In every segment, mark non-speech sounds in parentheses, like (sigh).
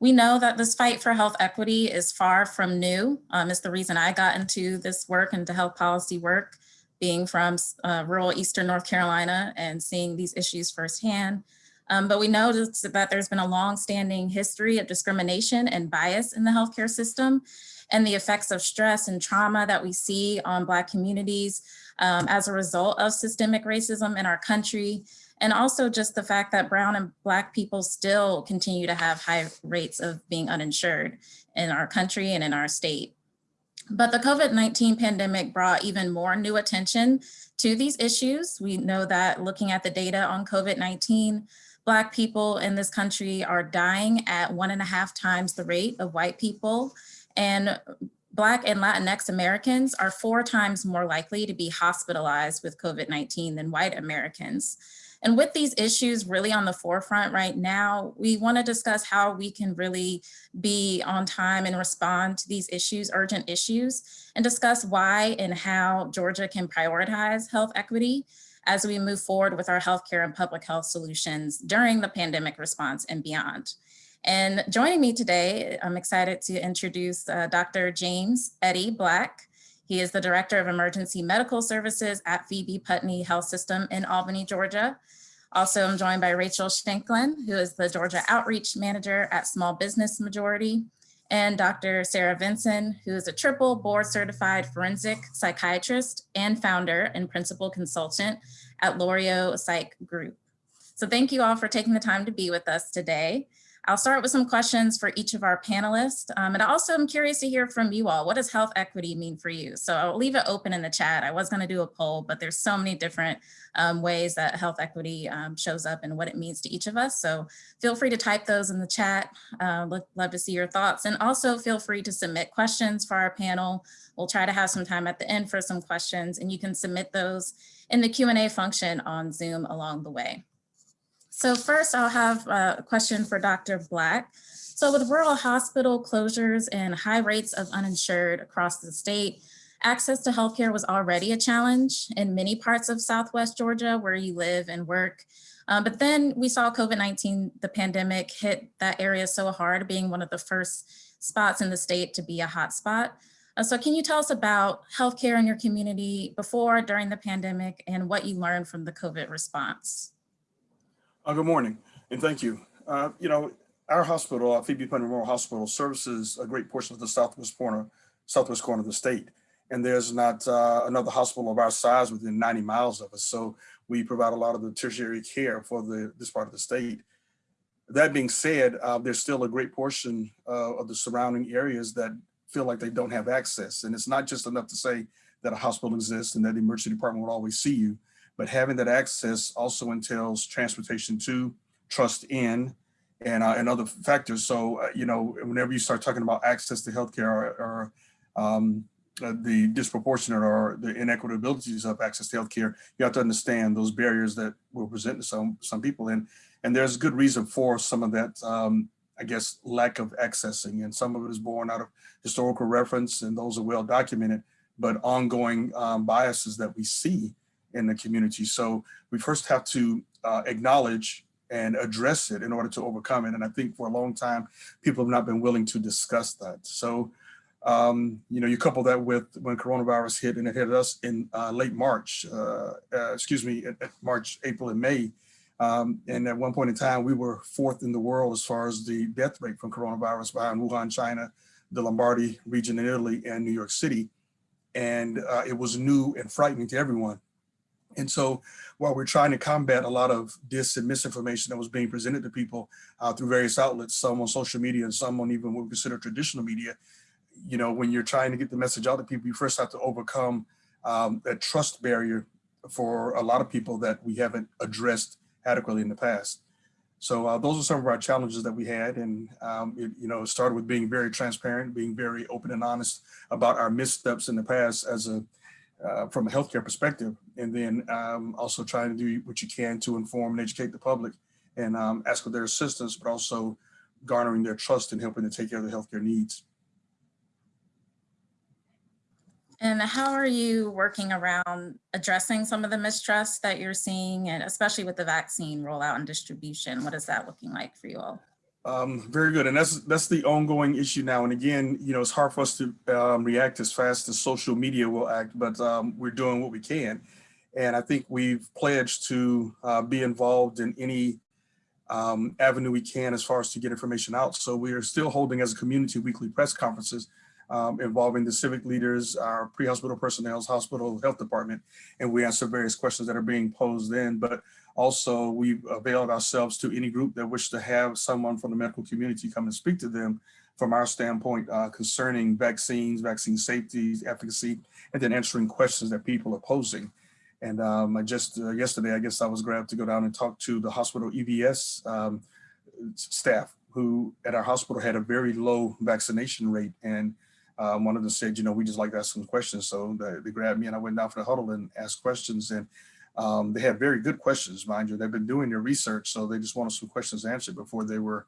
We know that this fight for health equity is far from new. Um, it's the reason I got into this work, into health policy work, being from uh, rural Eastern North Carolina and seeing these issues firsthand. Um, but we noticed that there's been a long-standing history of discrimination and bias in the healthcare system and the effects of stress and trauma that we see on Black communities um, as a result of systemic racism in our country and also just the fact that brown and black people still continue to have high rates of being uninsured in our country and in our state. But the COVID-19 pandemic brought even more new attention to these issues. We know that looking at the data on COVID-19, Black people in this country are dying at one and a half times the rate of white people. And Black and Latinx Americans are four times more likely to be hospitalized with COVID-19 than white Americans. And with these issues really on the forefront right now, we wanna discuss how we can really be on time and respond to these issues, urgent issues, and discuss why and how Georgia can prioritize health equity as we move forward with our healthcare and public health solutions during the pandemic response and beyond. And joining me today, I'm excited to introduce uh, Dr. James Eddie Black. He is the Director of Emergency Medical Services at Phoebe Putney Health System in Albany, Georgia. Also, I'm joined by Rachel Shanklin, who is the Georgia Outreach Manager at Small Business Majority, and Dr. Sarah Vinson, who is a triple board certified forensic psychiatrist and founder and principal consultant at Lorio Psych Group. So thank you all for taking the time to be with us today. I'll start with some questions for each of our panelists. Um, and also I'm curious to hear from you all. What does health equity mean for you? So I'll leave it open in the chat. I was gonna do a poll, but there's so many different um, ways that health equity um, shows up and what it means to each of us. So feel free to type those in the chat. Uh, love to see your thoughts. And also feel free to submit questions for our panel. We'll try to have some time at the end for some questions and you can submit those in the Q&A function on Zoom along the way. So first I'll have a question for Dr. Black. So with rural hospital closures and high rates of uninsured across the state, access to healthcare was already a challenge in many parts of Southwest Georgia where you live and work. Um, but then we saw COVID-19, the pandemic hit that area so hard, being one of the first spots in the state to be a hotspot. Uh, so can you tell us about healthcare in your community before, during the pandemic, and what you learned from the COVID response? Uh, good morning, and thank you. Uh, you know, our hospital, uh, Phoebe Putney Memorial Hospital, services a great portion of the southwest corner, southwest corner of the state. And there's not uh, another hospital of our size within 90 miles of us. So we provide a lot of the tertiary care for the this part of the state. That being said, uh, there's still a great portion uh, of the surrounding areas that feel like they don't have access. And it's not just enough to say that a hospital exists and that the emergency department will always see you but having that access also entails transportation to, trust in, and, uh, and other factors. So, uh, you know, whenever you start talking about access to healthcare or, or um, uh, the disproportionate or the inequitabilities of access to healthcare, you have to understand those barriers that present to some, some people. And, and there's good reason for some of that, um, I guess, lack of accessing. And some of it is born out of historical reference and those are well documented, but ongoing um, biases that we see in the community. So we first have to uh, acknowledge and address it in order to overcome it. And I think for a long time, people have not been willing to discuss that. So, um, you know, you couple that with when coronavirus hit and it hit us in uh, late March, uh, uh excuse me, March, April and May. Um, and at one point in time, we were fourth in the world as far as the death rate from coronavirus behind Wuhan, China, the Lombardy region in Italy and New York City. And uh, it was new and frightening to everyone. And so while we're trying to combat a lot of dis and misinformation that was being presented to people uh, through various outlets, some on social media and some on even what we consider traditional media, you know, when you're trying to get the message out to people, you first have to overcome um, that trust barrier for a lot of people that we haven't addressed adequately in the past. So uh, those are some of our challenges that we had. And, um, it, you know, it started with being very transparent, being very open and honest about our missteps in the past as a uh, from a healthcare perspective, and then um, also trying to do what you can to inform and educate the public and um, ask for their assistance, but also garnering their trust and helping to take care of the healthcare needs. And how are you working around addressing some of the mistrust that you're seeing, and especially with the vaccine rollout and distribution? What is that looking like for you all? Um, very good. And that's that's the ongoing issue now. And again, you know, it's hard for us to um, react as fast as social media will act, but um, we're doing what we can. And I think we've pledged to uh, be involved in any um, avenue we can as far as to get information out. So we are still holding as a community weekly press conferences um, involving the civic leaders, our pre-hospital personnel, hospital health department, and we answer various questions that are being posed then. But also we've availed ourselves to any group that wish to have someone from the medical community come and speak to them from our standpoint uh, concerning vaccines, vaccine safety, efficacy, and then answering questions that people are posing. And um, I just uh, yesterday, I guess I was grabbed to go down and talk to the hospital EVS um, staff who at our hospital had a very low vaccination rate. And um, one of them said, you know, we just like to ask some questions. So they, they, grabbed me and I went down for the huddle and asked questions. And um, they had very good questions, mind you. They've been doing their research, so they just wanted some questions answered before they were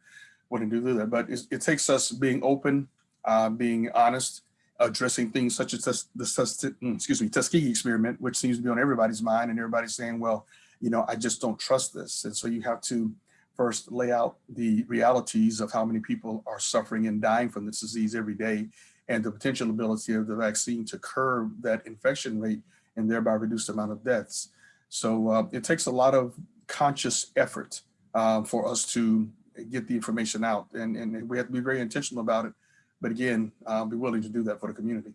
willing to do that. But it, it takes us being open, uh, being honest, addressing things such as the mm, excuse me Tuskegee experiment, which seems to be on everybody's mind, and everybody's saying, "Well, you know, I just don't trust this." And so you have to first lay out the realities of how many people are suffering and dying from this disease every day, and the potential ability of the vaccine to curb that infection rate and thereby reduce the amount of deaths. So uh, it takes a lot of conscious effort uh, for us to get the information out, and, and we have to be very intentional about it but again, I'll be willing to do that for the community.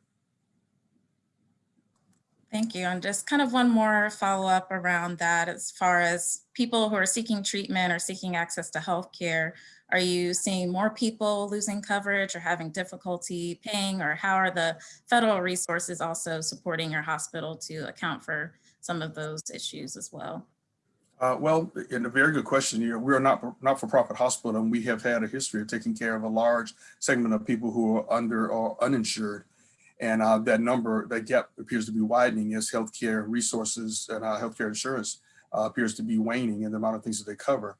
Thank you. And just kind of one more follow up around that as far as people who are seeking treatment or seeking access to healthcare, are you seeing more people losing coverage or having difficulty paying or how are the federal resources also supporting your hospital to account for some of those issues as well? Uh, well, in a very good question. Know, we're not not for profit hospital, and we have had a history of taking care of a large segment of people who are under or uninsured, and uh, that number, that gap appears to be widening as healthcare resources and uh, healthcare insurance uh, appears to be waning in the amount of things that they cover.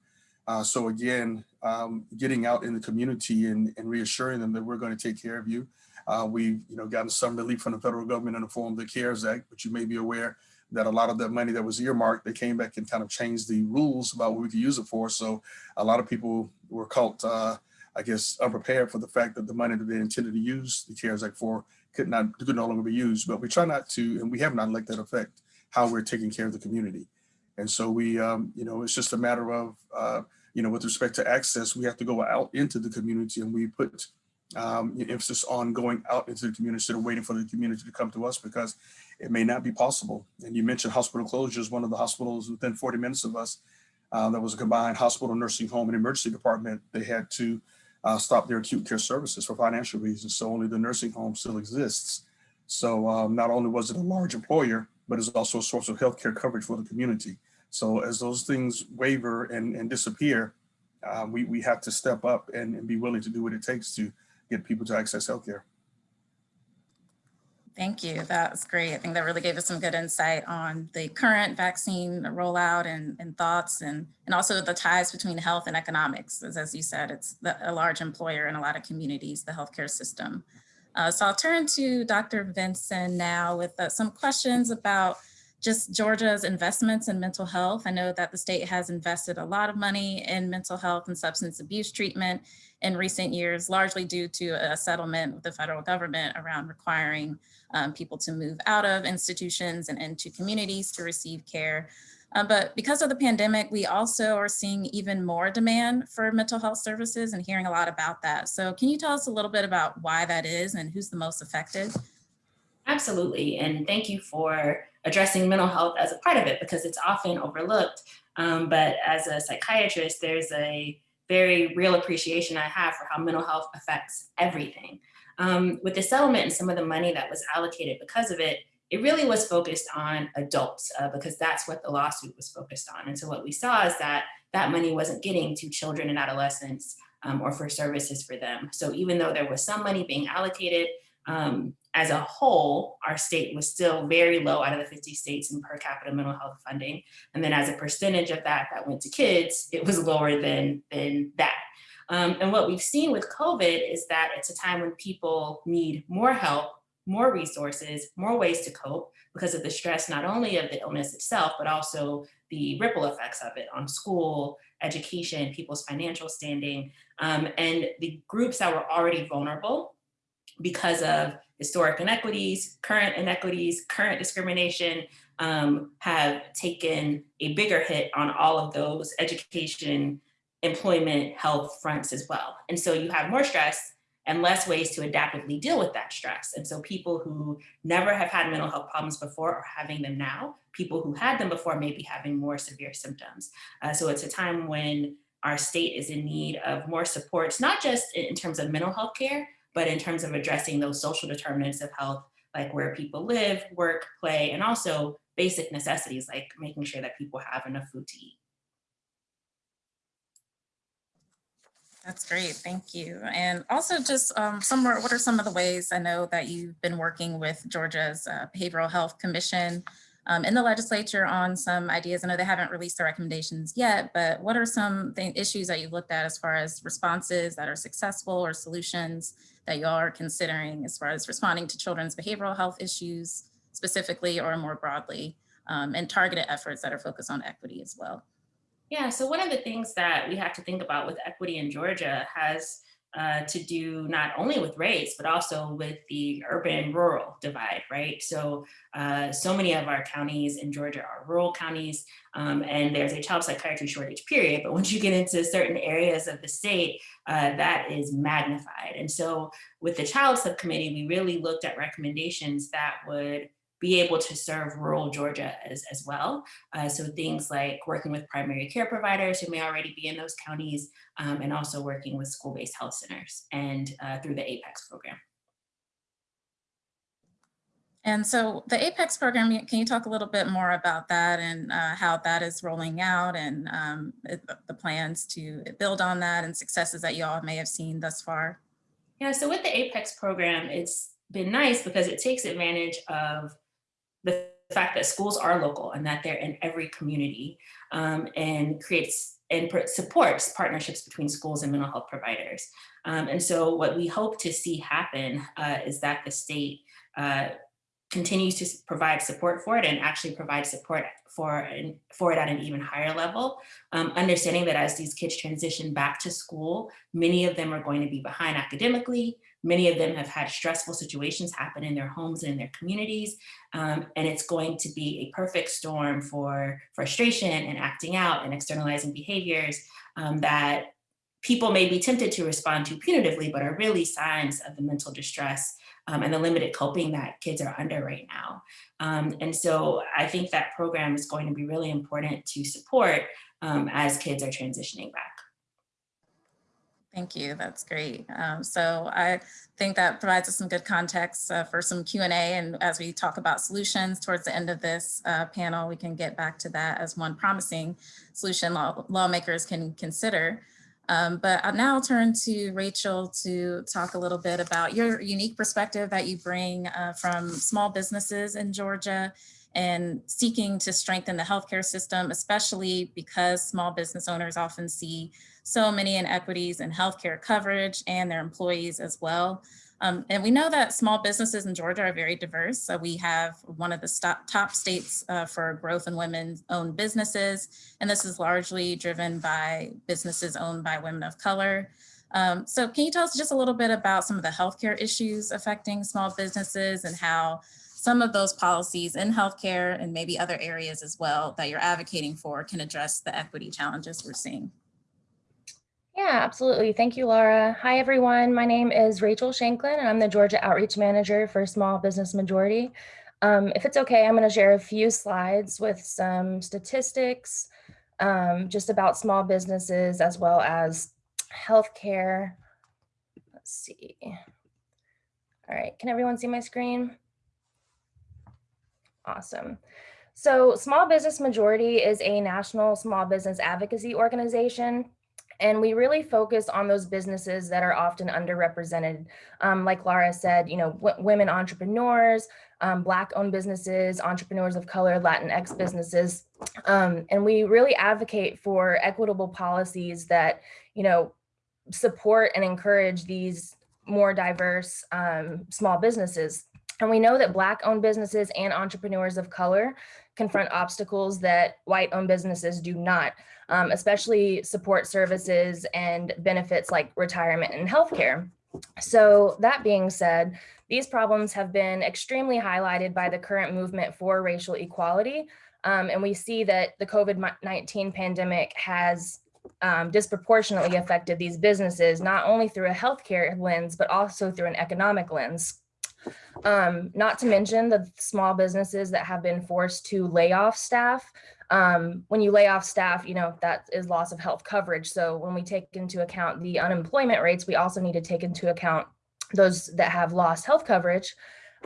Uh, so again, um, getting out in the community and, and, reassuring them that we're going to take care of you. Uh, we've you know gotten some relief from the federal government in the form of the CARES Act, but you may be aware that a lot of that money that was earmarked, they came back and kind of changed the rules about what we could use it for. So a lot of people were caught, uh, I guess, unprepared for the fact that the money that they intended to use the CARES Act for could not could no longer be used. But we try not to, and we have not let that affect how we're taking care of the community. And so we, um, you know, it's just a matter of, uh, you know, with respect to access, we have to go out into the community and we put um, emphasis on going out into the community instead of waiting for the community to come to us because it may not be possible. And you mentioned hospital closures, one of the hospitals within 40 minutes of us, uh, that was a combined hospital, nursing home, and emergency department. They had to uh, stop their acute care services for financial reasons. So only the nursing home still exists. So um, not only was it a large employer, but it's also a source of healthcare coverage for the community. So as those things waver and, and disappear, uh, we, we have to step up and, and be willing to do what it takes to get people to access healthcare. Thank you. That was great. I think that really gave us some good insight on the current vaccine rollout and, and thoughts and, and also the ties between health and economics. As, as you said, it's the, a large employer in a lot of communities, the healthcare system. Uh, so I'll turn to Dr. Vinson now with uh, some questions about just Georgia's investments in mental health. I know that the state has invested a lot of money in mental health and substance abuse treatment in recent years, largely due to a settlement with the federal government around requiring um, people to move out of institutions and into communities to receive care. Uh, but because of the pandemic, we also are seeing even more demand for mental health services and hearing a lot about that. So can you tell us a little bit about why that is and who's the most affected? Absolutely, and thank you for addressing mental health as a part of it because it's often overlooked. Um, but as a psychiatrist, there's a very real appreciation I have for how mental health affects everything. Um, with the settlement and some of the money that was allocated because of it, it really was focused on adults uh, because that's what the lawsuit was focused on. And so what we saw is that that money wasn't getting to children and adolescents um, or for services for them. So even though there was some money being allocated, um, as a whole, our state was still very low out of the 50 states in per capita mental health funding. And then as a percentage of that that went to kids, it was lower than, than that. Um, and what we've seen with COVID is that it's a time when people need more help, more resources, more ways to cope because of the stress, not only of the illness itself, but also the ripple effects of it on school, education, people's financial standing, um, and the groups that were already vulnerable because of historic inequities, current inequities, current discrimination, um, have taken a bigger hit on all of those education, employment, health fronts as well. And so you have more stress and less ways to adaptively deal with that stress. And so people who never have had mental health problems before are having them now. People who had them before may be having more severe symptoms. Uh, so it's a time when our state is in need of more supports, not just in terms of mental health care, but in terms of addressing those social determinants of health, like where people live, work, play, and also basic necessities like making sure that people have enough food to eat. That's great, thank you. And also just um, more. what are some of the ways I know that you've been working with Georgia's uh, Behavioral Health Commission um, in the legislature on some ideas? I know they haven't released their recommendations yet, but what are some issues that you've looked at as far as responses that are successful or solutions that you all are considering as far as responding to children's behavioral health issues specifically or more broadly um, and targeted efforts that are focused on equity as well? Yeah, so one of the things that we have to think about with equity in Georgia has uh, to do not only with race, but also with the urban rural divide, right? So, uh, so many of our counties in Georgia are rural counties, um, and there's a child psychiatry shortage, period. But once you get into certain areas of the state, uh, that is magnified. And so, with the child subcommittee, we really looked at recommendations that would be able to serve rural Georgia as, as well. Uh, so things like working with primary care providers who may already be in those counties, um, and also working with school-based health centers and uh, through the APEX program. And so the APEX program, can you talk a little bit more about that and uh, how that is rolling out and um, the plans to build on that and successes that you all may have seen thus far? Yeah, so with the APEX program, it's been nice because it takes advantage of the fact that schools are local and that they're in every community um, and creates and supports partnerships between schools and mental health providers. Um, and so what we hope to see happen uh, is that the state uh, continues to provide support for it and actually provide support for, for it at an even higher level. Um, understanding that as these kids transition back to school, many of them are going to be behind academically, Many of them have had stressful situations happen in their homes and in their communities. Um, and it's going to be a perfect storm for frustration and acting out and externalizing behaviors um, that people may be tempted to respond to punitively, but are really signs of the mental distress um, and the limited coping that kids are under right now. Um, and so I think that program is going to be really important to support um, as kids are transitioning back. Thank you. That's great. Um, so I think that provides us some good context uh, for some Q&A. And as we talk about solutions towards the end of this uh, panel, we can get back to that as one promising solution law lawmakers can consider. Um, but I'll now turn to Rachel to talk a little bit about your unique perspective that you bring uh, from small businesses in Georgia and seeking to strengthen the healthcare system, especially because small business owners often see so many inequities in healthcare coverage and their employees as well. Um, and we know that small businesses in Georgia are very diverse. So we have one of the top states uh, for growth in women owned businesses. And this is largely driven by businesses owned by women of color. Um, so can you tell us just a little bit about some of the healthcare issues affecting small businesses and how some of those policies in healthcare and maybe other areas as well that you're advocating for can address the equity challenges we're seeing. Yeah, absolutely. Thank you, Laura. Hi, everyone. My name is Rachel Shanklin, and I'm the Georgia Outreach Manager for Small Business Majority. Um, if it's okay, I'm going to share a few slides with some statistics um, just about small businesses as well as healthcare. Let's see. All right, can everyone see my screen? Awesome. So Small Business Majority is a national small business advocacy organization. And we really focus on those businesses that are often underrepresented. Um, like Laura said, you know, women entrepreneurs, um, Black owned businesses, entrepreneurs of color, Latinx businesses. Um, and we really advocate for equitable policies that, you know, support and encourage these more diverse um, small businesses. And we know that Black owned businesses and entrepreneurs of color confront obstacles that white owned businesses do not. Um, especially support services and benefits like retirement and healthcare. So that being said, these problems have been extremely highlighted by the current movement for racial equality. Um, and we see that the COVID-19 pandemic has um, disproportionately affected these businesses, not only through a healthcare lens, but also through an economic lens. Um, not to mention the small businesses that have been forced to lay off staff. Um, when you lay off staff, you know, that is loss of health coverage. So when we take into account the unemployment rates, we also need to take into account those that have lost health coverage.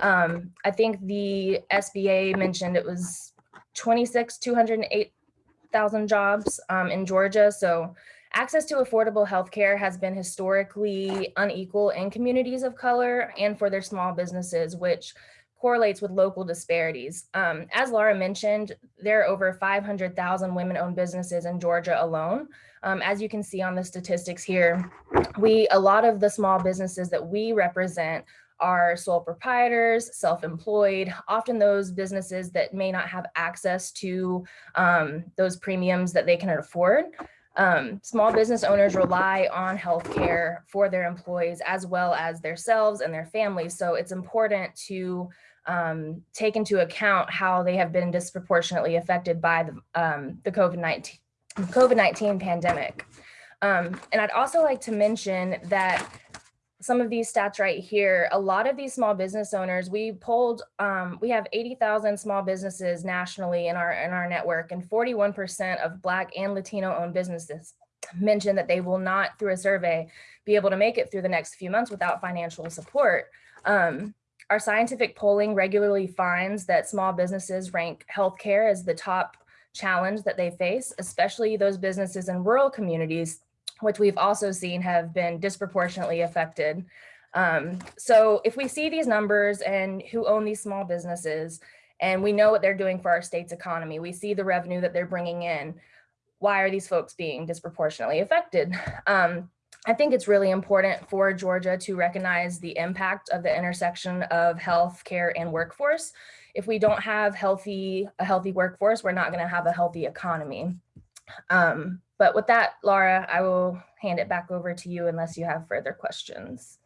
Um, I think the SBA mentioned it was 26, 208,000 jobs um, in Georgia. So access to affordable healthcare has been historically unequal in communities of color and for their small businesses, which correlates with local disparities. Um, as Laura mentioned, there are over 500,000 women-owned businesses in Georgia alone. Um, as you can see on the statistics here, we a lot of the small businesses that we represent are sole proprietors, self-employed, often those businesses that may not have access to um, those premiums that they can afford. Um, small business owners rely on healthcare for their employees as well as themselves and their families. So it's important to um, take into account how they have been disproportionately affected by the, um, the COVID-19 COVID-19 pandemic. Um, and I'd also like to mention that some of these stats right here, a lot of these small business owners, we polled, um, we have 80,000 small businesses nationally in our, in our network and 41% of Black and Latino owned businesses mentioned that they will not, through a survey, be able to make it through the next few months without financial support. Um, our scientific polling regularly finds that small businesses rank healthcare as the top challenge that they face, especially those businesses in rural communities, which we've also seen have been disproportionately affected. Um, so if we see these numbers and who own these small businesses, and we know what they're doing for our state's economy, we see the revenue that they're bringing in, why are these folks being disproportionately affected? Um, I think it's really important for Georgia to recognize the impact of the intersection of health care and workforce. If we don't have healthy a healthy workforce, we're not going to have a healthy economy. Um, but with that, Laura, I will hand it back over to you unless you have further questions.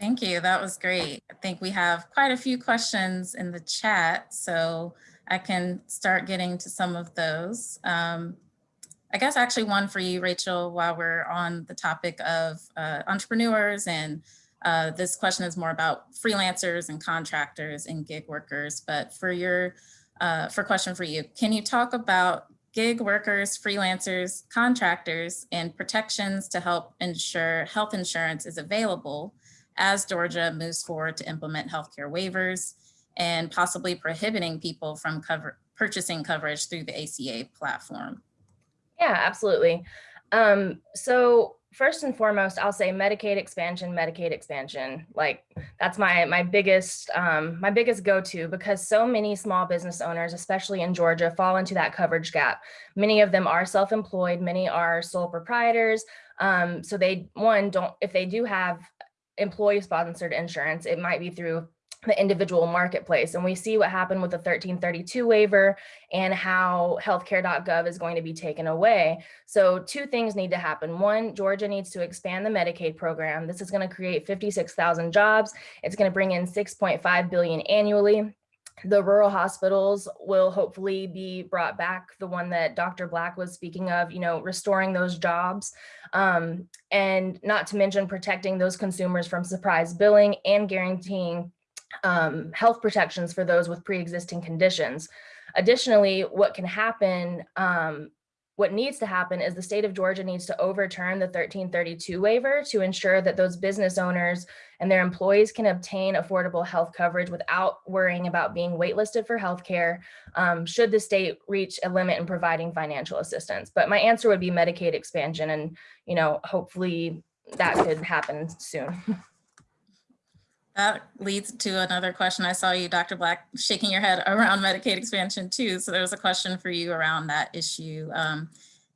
Thank you. That was great. I think we have quite a few questions in the chat, so I can start getting to some of those. Um, I guess actually one for you, Rachel, while we're on the topic of uh, entrepreneurs and uh, this question is more about freelancers and contractors and gig workers, but for your, uh, for question for you, can you talk about gig workers, freelancers, contractors, and protections to help ensure health insurance is available as Georgia moves forward to implement healthcare waivers and possibly prohibiting people from cover, purchasing coverage through the ACA platform? Yeah, absolutely. Um, so first and foremost, I'll say Medicaid expansion, Medicaid expansion. Like that's my my biggest um, my biggest go-to because so many small business owners, especially in Georgia, fall into that coverage gap. Many of them are self-employed, many are sole proprietors. Um, so they one don't if they do have employee sponsored insurance, it might be through the individual marketplace. And we see what happened with the 1332 waiver and how healthcare.gov is going to be taken away. So two things need to happen. One, Georgia needs to expand the Medicaid program. This is going to create 56,000 jobs. It's going to bring in 6.5 billion annually. The rural hospitals will hopefully be brought back. The one that Dr. Black was speaking of, you know, restoring those jobs um, and not to mention protecting those consumers from surprise billing and guaranteeing um, health protections for those with pre-existing conditions. Additionally, what can happen, um, what needs to happen is the state of Georgia needs to overturn the 1332 waiver to ensure that those business owners and their employees can obtain affordable health coverage without worrying about being waitlisted for healthcare um, should the state reach a limit in providing financial assistance. But my answer would be Medicaid expansion and, you know, hopefully that could happen soon. (laughs) That leads to another question. I saw you, Dr. Black, shaking your head around Medicaid expansion too. So there was a question for you around that issue. Um,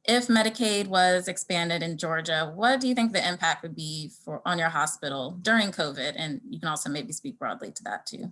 if Medicaid was expanded in Georgia, what do you think the impact would be for on your hospital during COVID? And you can also maybe speak broadly to that too.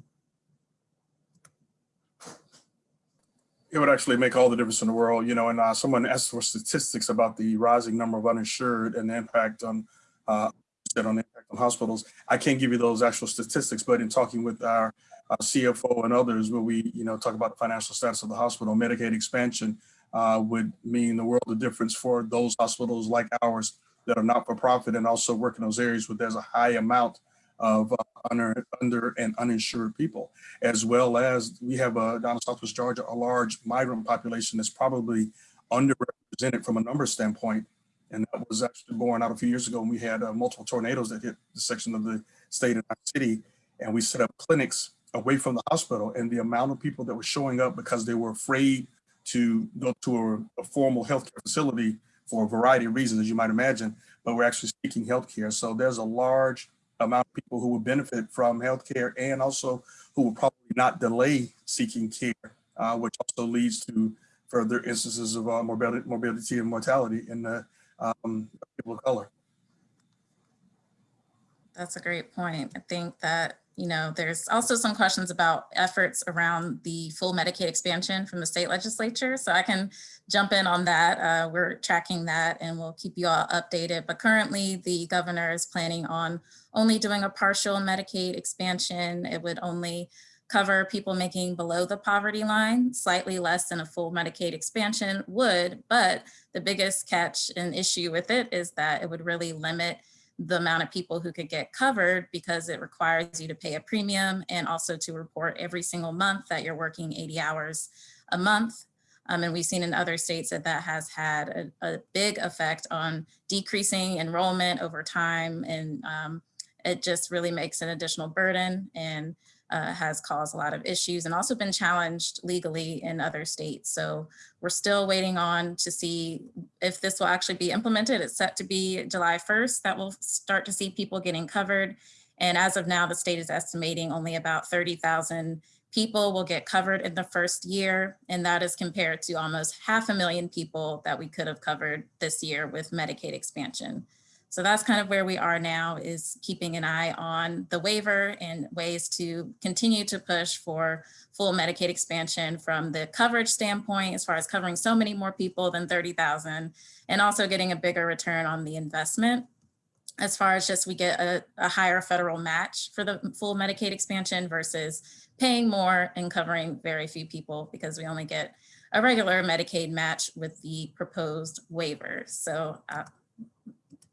It would actually make all the difference in the world, you know, and uh, someone asked for statistics about the rising number of uninsured and the impact on, uh, said on impact on hospitals. I can't give you those actual statistics, but in talking with our uh, CFO and others, where we, you know, talk about the financial status of the hospital, Medicaid expansion uh, would mean the world of difference for those hospitals like ours that are not for profit and also work in those areas where there's a high amount of uh, under, under and uninsured people, as well as we have uh, down in Southwest Georgia, a large migrant population that's probably underrepresented from a number standpoint. And that was actually born out a few years ago when we had uh, multiple tornadoes that hit the section of the state and our city. And we set up clinics away from the hospital and the amount of people that were showing up because they were afraid to go to a, a formal healthcare facility for a variety of reasons, as you might imagine, but we're actually seeking healthcare. So there's a large amount of people who would benefit from healthcare and also who will probably not delay seeking care, uh, which also leads to further instances of uh, morbidity, morbidity and mortality in the um, people of color. That's a great point. I think that, you know, there's also some questions about efforts around the full Medicaid expansion from the state legislature. So I can jump in on that. Uh, we're tracking that and we'll keep you all updated. But currently the governor is planning on only doing a partial Medicaid expansion. It would only cover people making below the poverty line, slightly less than a full Medicaid expansion would. But the biggest catch and issue with it is that it would really limit the amount of people who could get covered because it requires you to pay a premium and also to report every single month that you're working 80 hours a month. Um, and we've seen in other states that that has had a, a big effect on decreasing enrollment over time. And um, it just really makes an additional burden and uh, has caused a lot of issues and also been challenged legally in other states. So we're still waiting on to see if this will actually be implemented. It's set to be July 1st that we'll start to see people getting covered. And as of now, the state is estimating only about 30,000 people will get covered in the first year. And that is compared to almost half a million people that we could have covered this year with Medicaid expansion. So that's kind of where we are now is keeping an eye on the waiver and ways to continue to push for full Medicaid expansion from the coverage standpoint, as far as covering so many more people than 30,000, and also getting a bigger return on the investment. As far as just we get a, a higher federal match for the full Medicaid expansion versus paying more and covering very few people because we only get a regular Medicaid match with the proposed waiver. So uh,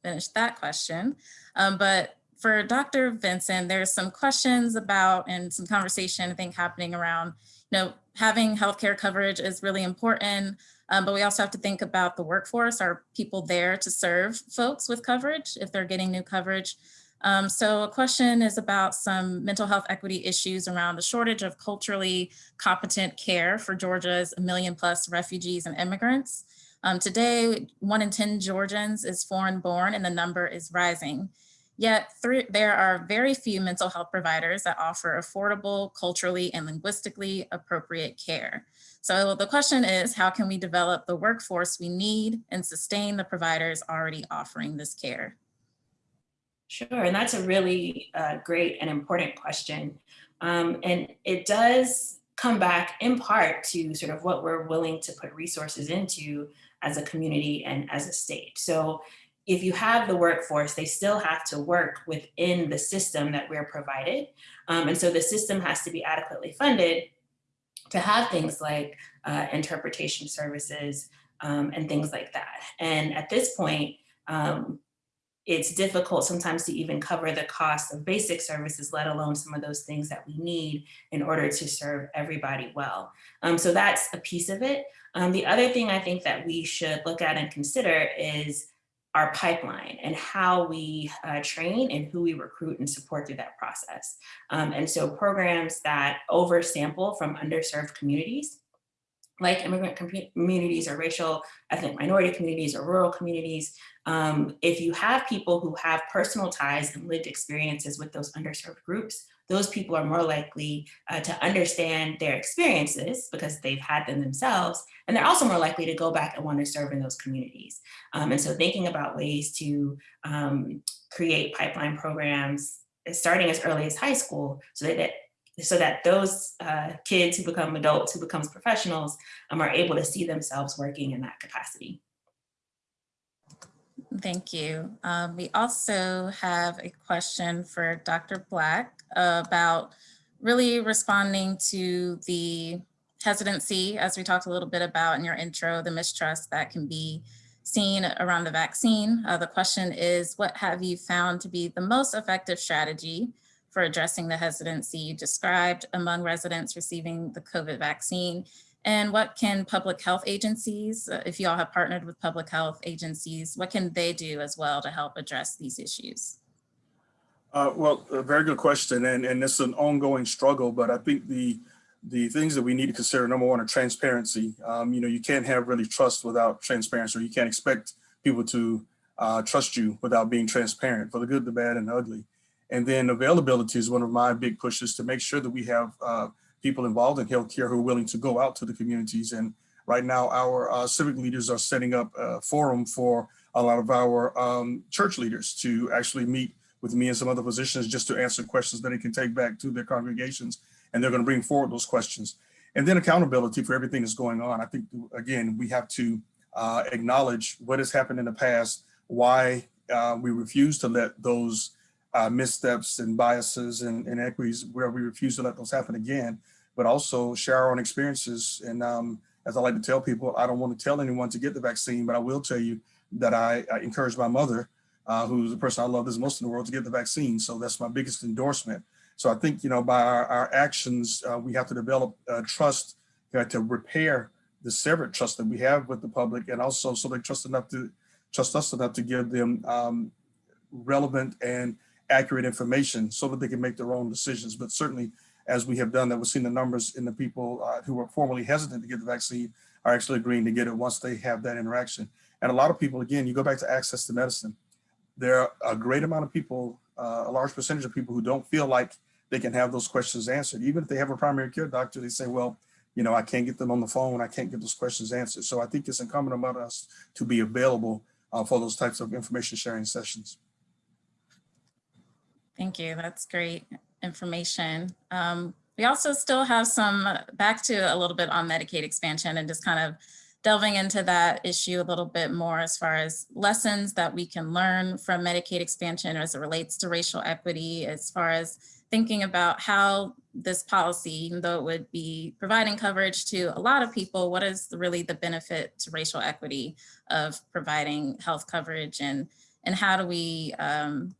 finish that question. Um, but for Dr. Vincent, there's some questions about and some conversation I think happening around, you know, having healthcare coverage is really important, um, but we also have to think about the workforce. Are people there to serve folks with coverage if they're getting new coverage? Um, so a question is about some mental health equity issues around the shortage of culturally competent care for Georgia's million plus refugees and immigrants. Um, today, one in 10 Georgians is foreign born and the number is rising. Yet three, there are very few mental health providers that offer affordable, culturally and linguistically appropriate care. So the question is, how can we develop the workforce we need and sustain the providers already offering this care? Sure, and that's a really uh, great and important question. Um, and it does come back in part to sort of what we're willing to put resources into as a community and as a state. So if you have the workforce, they still have to work within the system that we're provided. Um, and so the system has to be adequately funded to have things like uh, interpretation services um, and things like that. And at this point, um, it's difficult sometimes to even cover the cost of basic services, let alone some of those things that we need in order to serve everybody well. Um, so that's a piece of it. Um, the other thing I think that we should look at and consider is our pipeline and how we uh, train and who we recruit and support through that process. Um, and so programs that oversample from underserved communities like immigrant communities or racial ethnic minority communities or rural communities, um, if you have people who have personal ties and lived experiences with those underserved groups, those people are more likely uh, to understand their experiences because they've had them themselves, and they're also more likely to go back and want to serve in those communities. Um, and so thinking about ways to um, create pipeline programs starting as early as high school so that so that those uh, kids who become adults, who becomes professionals, um, are able to see themselves working in that capacity. Thank you. Um, we also have a question for Dr. Black about really responding to the hesitancy, as we talked a little bit about in your intro, the mistrust that can be seen around the vaccine. Uh, the question is, what have you found to be the most effective strategy for addressing the hesitancy you described among residents receiving the COVID vaccine? And what can public health agencies, uh, if you all have partnered with public health agencies, what can they do as well to help address these issues? Uh, well, a very good question, and and it's an ongoing struggle. But I think the the things that we need to consider, number one, are transparency. Um, you know, you can't have really trust without transparency, or you can't expect people to uh, trust you without being transparent for the good, the bad, and the ugly. And then availability is one of my big pushes to make sure that we have uh, people involved in healthcare who are willing to go out to the communities. And right now, our uh, civic leaders are setting up a forum for a lot of our um, church leaders to actually meet with me and some other physicians just to answer questions that they can take back to their congregations. And they're going to bring forward those questions. And then accountability for everything that's going on. I think, again, we have to uh, acknowledge what has happened in the past, why uh, we refuse to let those uh, missteps and biases and inequities where we refuse to let those happen again, but also share our own experiences. And um, as I like to tell people, I don't want to tell anyone to get the vaccine, but I will tell you that I, I encourage my mother, uh, who's the person I love this most in the world, to get the vaccine. So that's my biggest endorsement. So I think, you know, by our, our actions, uh, we have to develop uh, trust you know, to repair the severed trust that we have with the public and also so they trust enough to trust us enough to give them um, relevant and accurate information so that they can make their own decisions. But certainly, as we have done that, we've seen the numbers in the people uh, who were formerly hesitant to get the vaccine are actually agreeing to get it once they have that interaction. And a lot of people, again, you go back to access to medicine. There are a great amount of people, uh, a large percentage of people who don't feel like they can have those questions answered. Even if they have a primary care doctor, they say, well, you know, I can't get them on the phone. I can't get those questions answered. So I think it's incumbent upon us to be available uh, for those types of information sharing sessions. Thank you. That's great information. Um, we also still have some back to a little bit on Medicaid expansion and just kind of delving into that issue a little bit more as far as lessons that we can learn from Medicaid expansion as it relates to racial equity, as far as thinking about how this policy, even though it would be providing coverage to a lot of people, what is really the benefit to racial equity of providing health coverage and, and how do we um,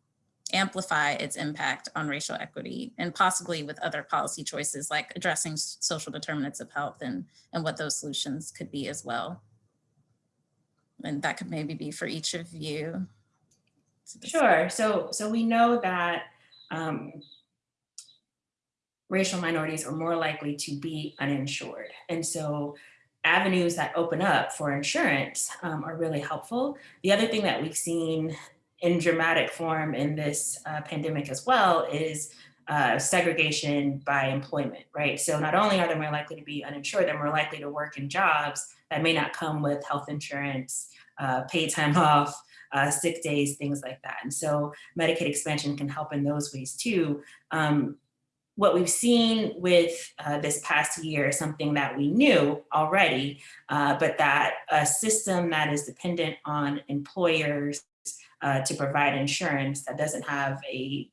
amplify its impact on racial equity and possibly with other policy choices like addressing social determinants of health and, and what those solutions could be as well. And that could maybe be for each of you. Sure. So, so we know that um, racial minorities are more likely to be uninsured. And so avenues that open up for insurance um, are really helpful. The other thing that we've seen in dramatic form in this uh, pandemic as well is uh, segregation by employment, right? So not only are they more likely to be uninsured, they're more likely to work in jobs that may not come with health insurance, uh, paid time (laughs) off, uh, sick days, things like that. And so Medicaid expansion can help in those ways too. Um, what we've seen with uh, this past year is something that we knew already, uh, but that a system that is dependent on employers uh, to provide insurance that doesn't have a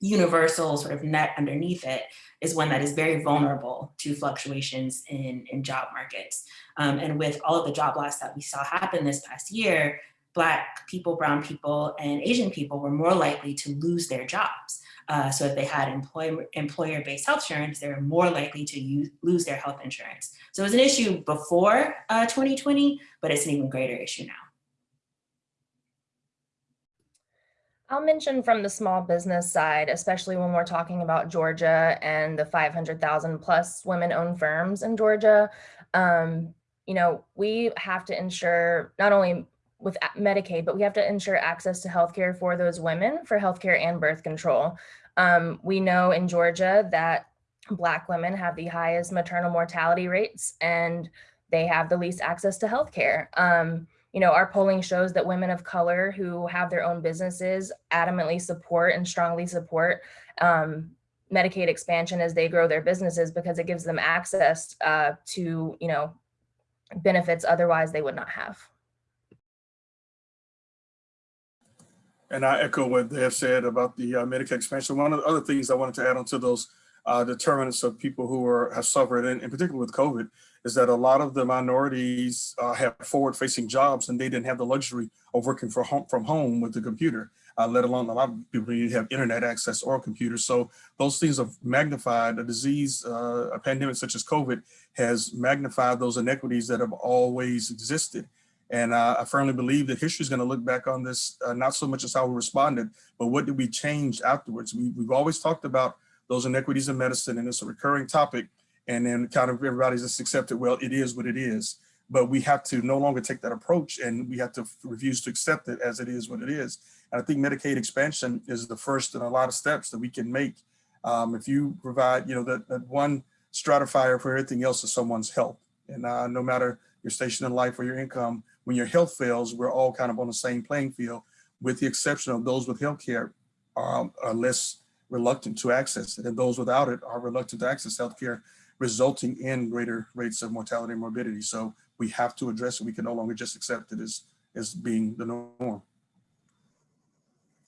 universal sort of net underneath it is one that is very vulnerable to fluctuations in, in job markets. Um, and with all of the job loss that we saw happen this past year, Black people, brown people, and Asian people were more likely to lose their jobs. Uh, so if they had employer, employer-based health insurance, they were more likely to use, lose their health insurance. So it was an issue before uh, 2020, but it's an even greater issue now. I'll mention from the small business side, especially when we're talking about Georgia and the 500,000 plus women owned firms in Georgia. Um, you know, we have to ensure not only with Medicaid, but we have to ensure access to healthcare for those women for healthcare and birth control. Um, we know in Georgia that Black women have the highest maternal mortality rates and they have the least access to healthcare. Um, you know, our polling shows that women of color who have their own businesses adamantly support and strongly support, um, Medicaid expansion as they grow their businesses because it gives them access uh, to, you know, benefits otherwise they would not have. And I echo what they have said about the uh, Medicaid expansion. One of the other things I wanted to add onto those uh, determinants of people who are have suffered, and in particular with COVID, is that a lot of the minorities uh, have forward-facing jobs, and they didn't have the luxury of working for home, from home with the computer. Uh, let alone a lot of people didn't have internet access or computers. So those things have magnified a disease, uh, a pandemic such as COVID has magnified those inequities that have always existed. And I firmly believe that history is going to look back on this, uh, not so much as how we responded, but what did we change afterwards? We, we've always talked about those inequities in medicine, and it's a recurring topic. And then kind of everybody's just accepted, well, it is what it is. But we have to no longer take that approach and we have to refuse to accept it as it is what it is. And I think Medicaid expansion is the first in a lot of steps that we can make. Um, if you provide, you know, that, that one stratifier for everything else is someone's health. And uh, no matter your station in life or your income, when your health fails, we're all kind of on the same playing field, with the exception of those with health care um, are less reluctant to access it. And those without it are reluctant to access healthcare, resulting in greater rates of mortality and morbidity. So we have to address it. We can no longer just accept it as, as being the norm.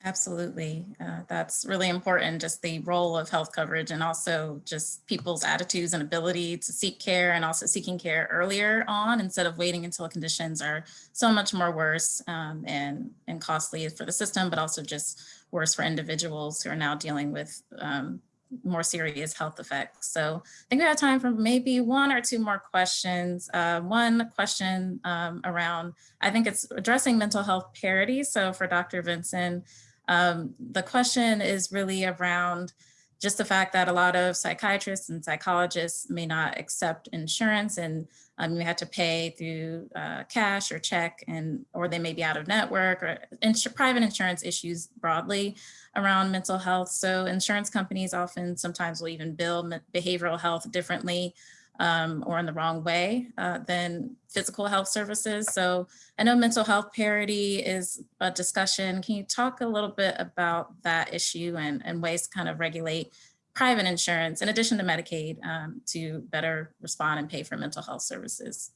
Absolutely. Uh, that's really important, just the role of health coverage and also just people's attitudes and ability to seek care and also seeking care earlier on instead of waiting until conditions are so much more worse um, and, and costly for the system, but also just worse for individuals who are now dealing with um, more serious health effects. So I think we have time for maybe one or two more questions. Uh, one question um, around, I think it's addressing mental health parity. So for Dr. Vinson, um, the question is really around just the fact that a lot of psychiatrists and psychologists may not accept insurance and um, you have to pay through uh, cash or check and or they may be out of network or ins private insurance issues broadly around mental health. So insurance companies often sometimes will even bill behavioral health differently um, or in the wrong way uh, than physical health services. So I know mental health parity is a discussion. Can you talk a little bit about that issue and, and ways to kind of regulate private insurance in addition to Medicaid um, to better respond and pay for mental health services?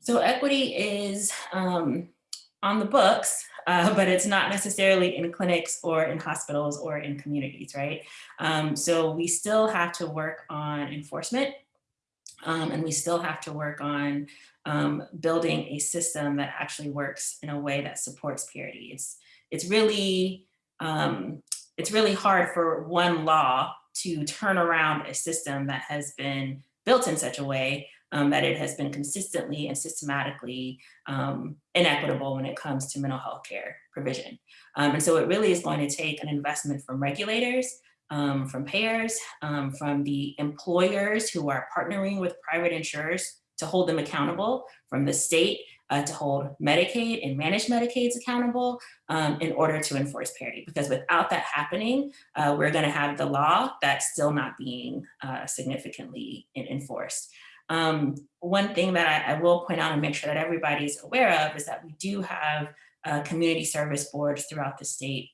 So equity is um, on the books, uh, but it's not necessarily in clinics or in hospitals or in communities, right? Um, so we still have to work on enforcement um, and we still have to work on um, building a system that actually works in a way that supports parity. It's, it's really, um, it's really hard for one law to turn around a system that has been built in such a way um, that it has been consistently and systematically um, inequitable when it comes to mental health care provision. Um, and so it really is going to take an investment from regulators, um, from payers, um, from the employers who are partnering with private insurers to hold them accountable, from the state uh, to hold Medicaid and managed Medicaids accountable um, in order to enforce parity. Because without that happening, uh, we're gonna have the law that's still not being uh, significantly enforced. Um, one thing that I, I, will point out and make sure that everybody's aware of is that we do have uh, community service boards throughout the state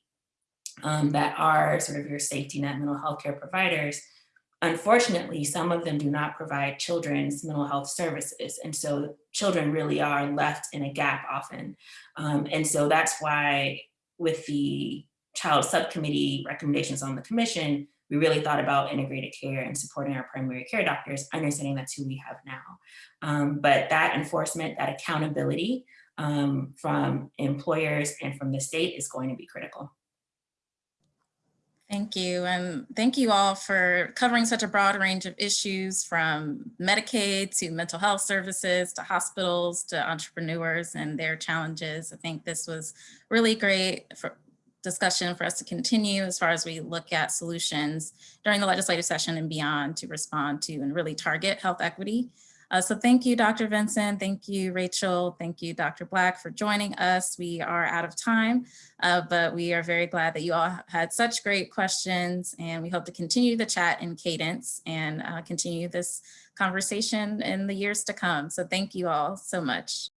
um, that are sort of your safety net mental health care providers. Unfortunately, some of them do not provide children's mental health services. And so children really are left in a gap often. Um, and so that's why with the child subcommittee recommendations on the commission, we really thought about integrated care and supporting our primary care doctors, understanding that's who we have now. Um, but that enforcement, that accountability um, from employers and from the state is going to be critical. Thank you. And thank you all for covering such a broad range of issues from Medicaid to mental health services to hospitals to entrepreneurs and their challenges. I think this was really great for discussion for us to continue as far as we look at solutions during the legislative session and beyond to respond to and really target health equity. Uh, so thank you, Dr. Vincent. Thank you, Rachel. Thank you, Dr. Black for joining us. We are out of time, uh, but we are very glad that you all had such great questions and we hope to continue the chat in cadence and uh, continue this conversation in the years to come. So thank you all so much.